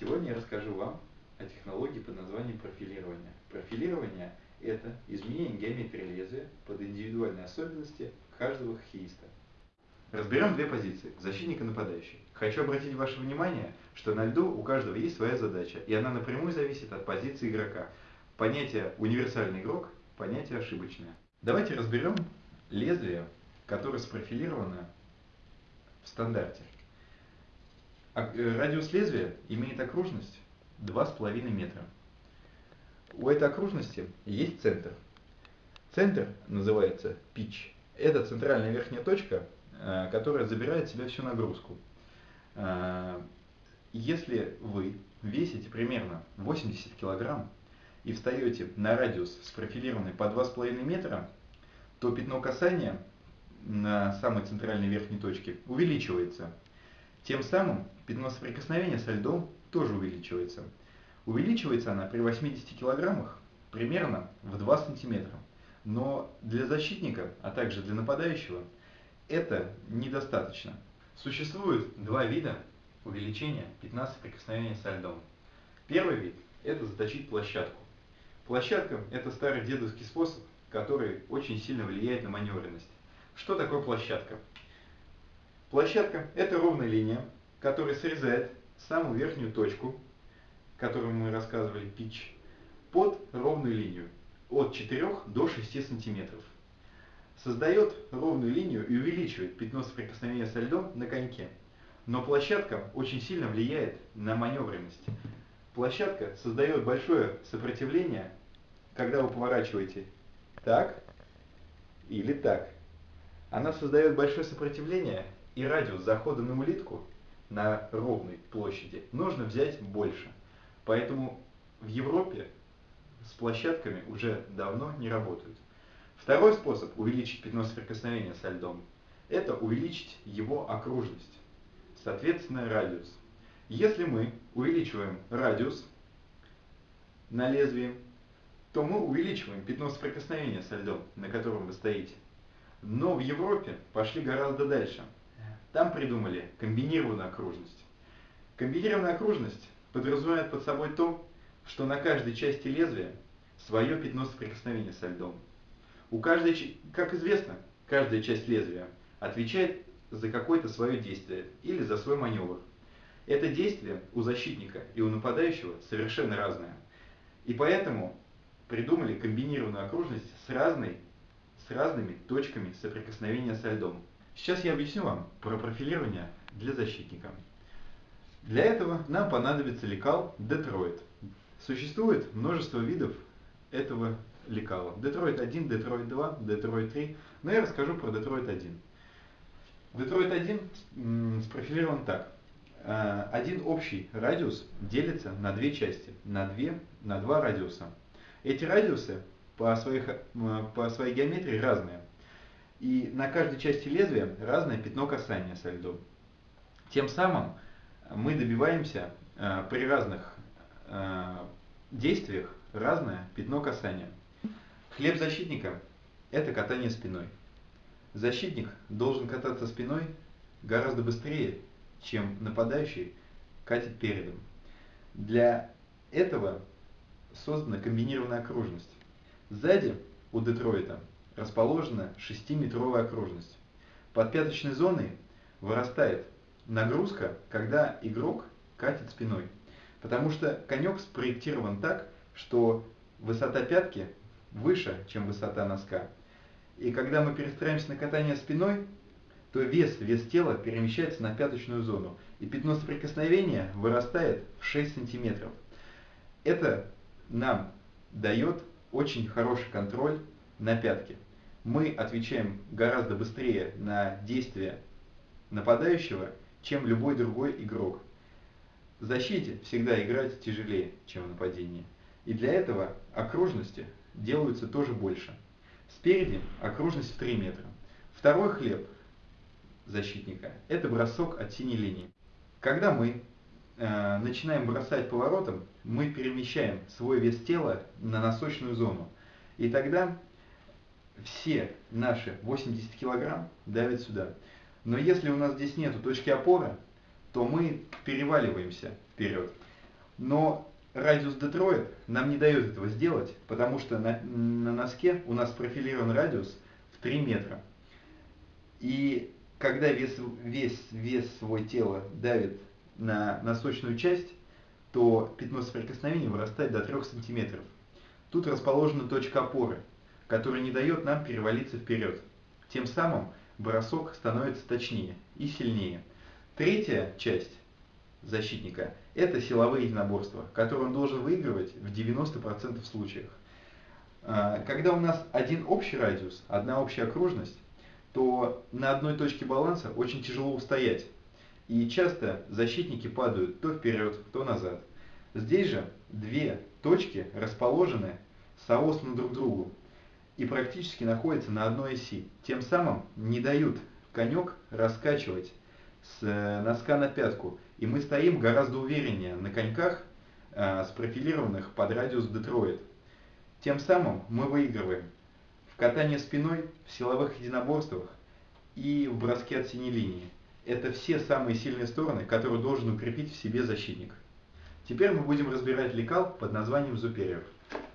Сегодня я расскажу вам о технологии под названием профилирование. Профилирование – это изменение геометрии лезвия под индивидуальные особенности каждого хоккеиста. Разберем две позиции – защитник и нападающий. Хочу обратить ваше внимание, что на льду у каждого есть своя задача, и она напрямую зависит от позиции игрока. Понятие «универсальный игрок» – понятие ошибочное. Давайте разберем лезвие, которое спрофилировано в стандарте. Э, радиус лезвия имеет окружность 2,5 метра. У этой окружности есть центр. Центр называется pitch. Это центральная верхняя точка, э, которая забирает в себя всю нагрузку. Э, если вы весите примерно 80 килограмм и встаете на радиус спрофилированный по 2,5 метра, то пятно касания на самой центральной верхней точке увеличивается. Тем самым пятно соприкосновения со льдом тоже увеличивается. Увеличивается она при 80 килограммах примерно в 2 сантиметра. Но для защитника, а также для нападающего, это недостаточно. Существует два вида увеличения пятна соприкосновения со льдом. Первый вид – это заточить площадку. Площадка – это старый дедовский способ, который очень сильно влияет на маневренность. Что такое площадка? Площадка – это ровная линия, которая срезает самую верхнюю точку, которую мы рассказывали, pitch, под ровную линию от 4 до 6 сантиметров. Создает ровную линию и увеличивает пятно соприкосновения со льдом на коньке. Но площадка очень сильно влияет на маневренность. Площадка создает большое сопротивление, когда вы поворачиваете так или так. Она создает большое сопротивление и радиус захода на улитку на ровной площади нужно взять больше. Поэтому в Европе с площадками уже давно не работают. Второй способ увеличить пятно соприкосновения со льдом – это увеличить его окружность, соответственно радиус. Если мы увеличиваем радиус на лезвии, то мы увеличиваем пятно соприкосновения со льдом, на котором вы стоите. Но в Европе пошли гораздо дальше – там придумали комбинированную окружность. Комбинированная окружность подразумевает под собой то, что на каждой части лезвия свое пятно соприкосновения со льдом. У каждой, как известно, каждая часть лезвия отвечает за какое-то свое действие или за свой маневр. Это действие у защитника и у нападающего совершенно разное. И поэтому придумали комбинированную окружность с, разной, с разными точками соприкосновения со льдом. Сейчас я объясню вам про профилирование для защитника. Для этого нам понадобится лекал Детройт. Существует множество видов этого лекала. Детройт 1, Детройт 2, Детройт 3. Но я расскажу про Детройт 1. Детройт 1 спрофилирован так. А, один общий радиус делится на две части, на, две, на два радиуса. Эти радиусы по, своих, по своей геометрии разные и на каждой части лезвия разное пятно касания со льдом. Тем самым мы добиваемся э, при разных э, действиях разное пятно касания. Хлеб защитника – это катание спиной. Защитник должен кататься спиной гораздо быстрее, чем нападающий катит передом. Для этого создана комбинированная окружность. Сзади у Детройта расположена 6-метровая окружность. Под пяточной зоной вырастает нагрузка, когда игрок катит спиной. Потому что конек спроектирован так, что высота пятки выше, чем высота носка. И когда мы перестраиваемся на катание спиной, то вес, вес тела перемещается на пяточную зону. И пятно соприкосновения вырастает в 6 сантиметров. Это нам дает очень хороший контроль на пятке мы отвечаем гораздо быстрее на действия нападающего, чем любой другой игрок. В защите всегда играть тяжелее, чем в нападении. И для этого окружности делаются тоже больше. Спереди окружность в 3 метра. Второй хлеб защитника – это бросок от синей линии. Когда мы э, начинаем бросать поворотом, мы перемещаем свой вес тела на носочную зону. И тогда все наши 80 килограмм давят сюда. Но если у нас здесь нету точки опоры, то мы переваливаемся вперед. Но радиус Детройт нам не дает этого сделать, потому что на, на носке у нас профилирован радиус в 3 метра. И когда вес, весь вес свой тела давит на носочную часть, то пятно соприкосновения вырастает до 3 сантиметров. Тут расположена точка опоры, которая не дает нам перевалиться вперед. Тем самым бросок становится точнее и сильнее. Третья часть защитника – это силовые единоборства, которые он должен выигрывать в 90% случаях. А, когда у нас один общий радиус, одна общая окружность, то на одной точке баланса очень тяжело устоять. И часто защитники падают то вперед, то назад. Здесь же две точки расположены соосно друг к другу и практически находятся на одной оси. Тем самым не дают конек раскачивать с э, носка на пятку. И мы стоим гораздо увереннее на коньках, э, спрофилированных под радиус Детройт. Тем самым мы выигрываем в катании спиной, в силовых единоборствах и в броске от синей линии. Это все самые сильные стороны, которые должен укрепить в себе защитник. Теперь мы будем разбирать лекал под названием Superior.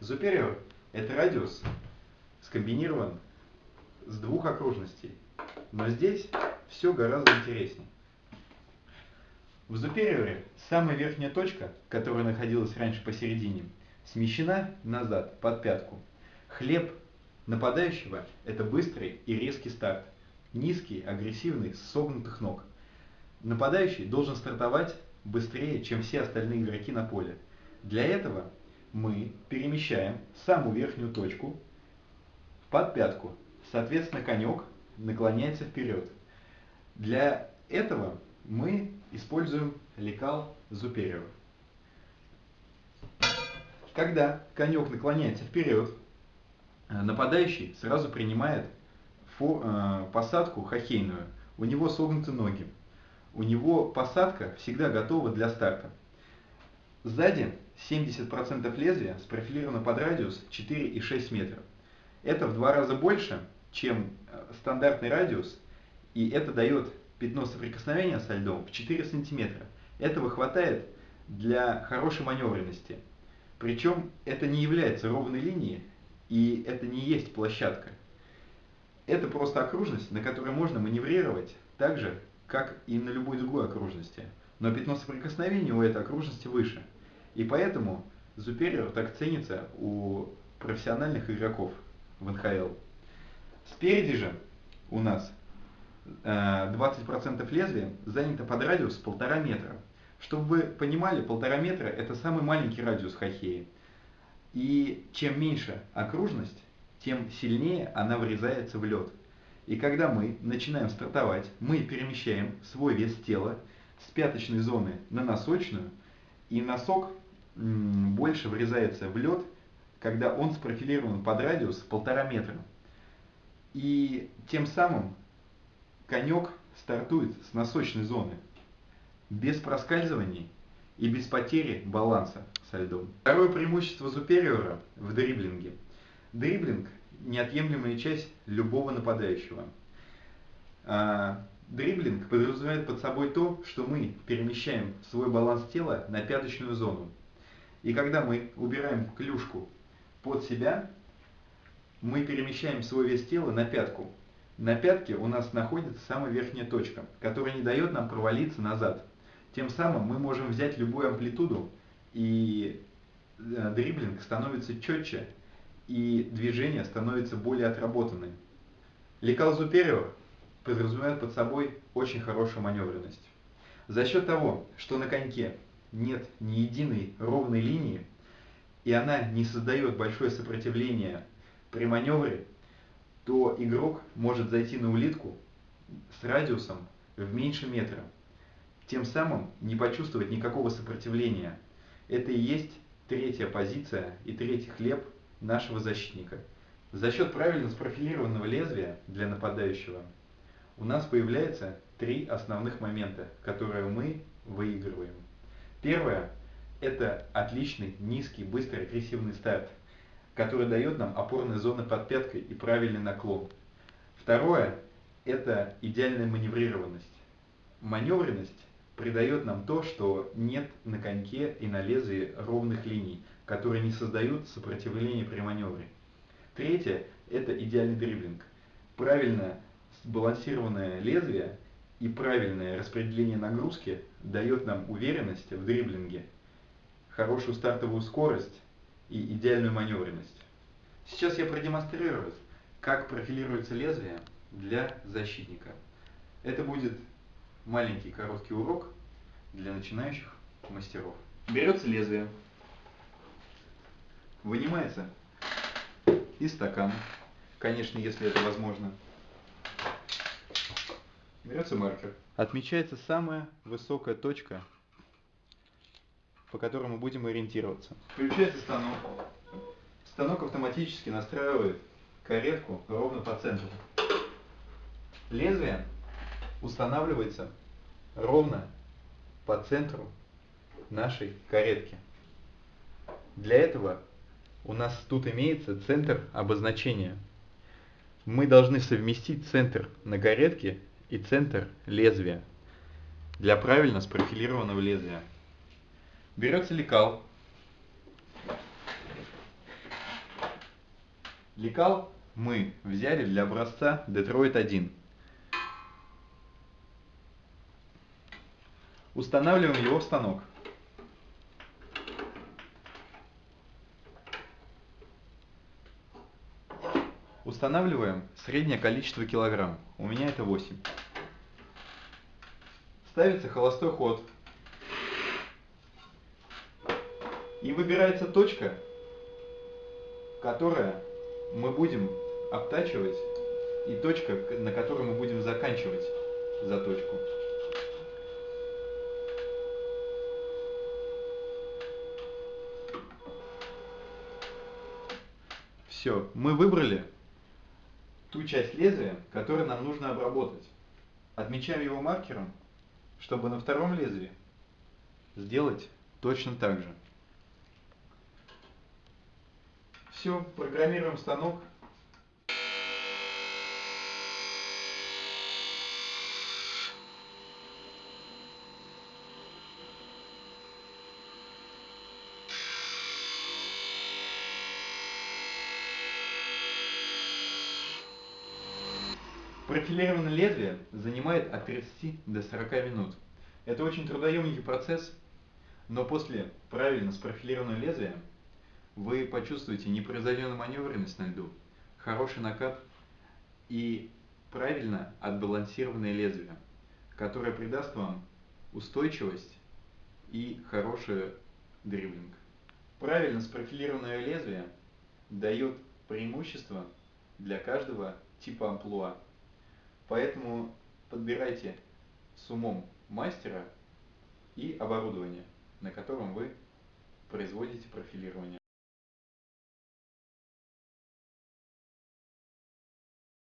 Superior – это радиус, скомбинирован с двух окружностей. Но здесь все гораздо интереснее. В Зупериоре самая верхняя точка, которая находилась раньше посередине, смещена назад, под пятку. Хлеб нападающего – это быстрый и резкий старт. Низкий, агрессивный, с согнутых ног. Нападающий должен стартовать быстрее, чем все остальные игроки на поле. Для этого мы перемещаем самую верхнюю точку под пятку. Соответственно, конек наклоняется вперед. Для этого мы используем лекал Зуперио. Когда конек наклоняется вперед, нападающий сразу принимает э, посадку хоккейную. У него согнуты ноги. У него посадка всегда готова для старта. Сзади 70% лезвия спрофилировано под радиус 4,6 метра. Это в два раза больше, чем э, стандартный радиус, и это дает пятно соприкосновения со льдом в 4 сантиметра. Этого хватает для хорошей маневренности. Причем это не является ровной линией, и это не есть площадка. Это просто окружность, на которой можно маневрировать так же, как и на любой другой окружности. Но пятно соприкосновения у этой окружности выше. И поэтому Superior так ценится у профессиональных игроков в НХЛ. Спереди же у нас 20% э, лезвия занято под радиус полтора метра. Чтобы вы понимали, полтора метра это самый маленький радиус хоккея. И чем меньше окружность, тем сильнее она врезается в лед. И когда мы начинаем стартовать, мы перемещаем свой вес тела с пяточной зоны на носочную, и носок больше врезается в лед, когда он спрофилирован под радиус полтора метра. И тем самым конек стартует с носочной зоны, без проскальзываний и без потери баланса со льдом. Второе преимущество Супериора в дриблинге. Дриблинг – неотъемлемая часть любого нападающего. А, дриблинг подразумевает под собой то, что мы перемещаем свой баланс тела на пяточную зону. И когда мы убираем клюшку под себя, мы перемещаем свой вес тела на пятку, на пятке у нас находится самая верхняя точка, которая не дает нам провалиться назад. Тем самым мы можем взять любую амплитуду, и э, дриблинг становится четче, и движение становится более отработанным. Лекал Зуперио подразумевает под собой очень хорошую маневренность. За счет того, что на коньке нет ни единой ровной линии, и она не создает большое сопротивление при маневре, то игрок может зайти на улитку с радиусом в меньше метра, тем самым не почувствовать никакого сопротивления. Это и есть третья позиция и третий хлеб нашего защитника. За счет правильно спрофилированного лезвия для нападающего у нас появляется три основных момента, которые мы выигрываем. Первое – это отличный, низкий, быстрый, агрессивный старт – который дает нам опорная зона под пяткой и правильный наклон. Второе – это идеальная маневрированность. Маневренность придает нам то, что нет на коньке и на лезвии ровных линий, которые не создают сопротивления при маневре. Третье – это идеальный дриблинг. Правильно сбалансированное лезвие и правильное распределение нагрузки дает нам уверенность в дриблинге, хорошую стартовую скорость и идеальную маневренность. Сейчас я продемонстрирую, как профилируется лезвие для защитника. Это будет маленький короткий урок для начинающих мастеров. Берется лезвие, вынимается из стакана, конечно, если это возможно. Берется маркер. Отмечается самая высокая точка, по которой мы будем ориентироваться. Включается станок. Станок автоматически настраивает каретку ровно по центру. Лезвие устанавливается ровно по центру нашей каретки. Для этого у нас тут имеется центр обозначения. Мы должны совместить центр на каретке и центр лезвия для правильно спрофилированного лезвия. Берется лекал. Лекал мы взяли для образца Detroit 1. Устанавливаем его в станок. Устанавливаем среднее количество килограмм. У меня это 8. Ставится холостой ход. И выбирается точка, которая мы будем обтачивать, и точка, на которой мы будем заканчивать заточку. Все, мы выбрали ту часть лезвия, которую нам нужно обработать. Отмечаем его маркером, чтобы на втором лезвии сделать точно так же. Все, программируем станок Профилированное лезвие занимает от 30 до 40 минут. Это очень трудоемкий процесс, но после правильно спрофилированного лезвия вы почувствуете непревзойденную маневренность на льду, хороший накат и правильно отбалансированное лезвие, которое придаст вам устойчивость и хороший дриблинг. Правильно спрофилированное лезвие дает преимущество для каждого типа амплуа. Поэтому подбирайте с умом мастера и оборудование, на котором вы производите профилирование.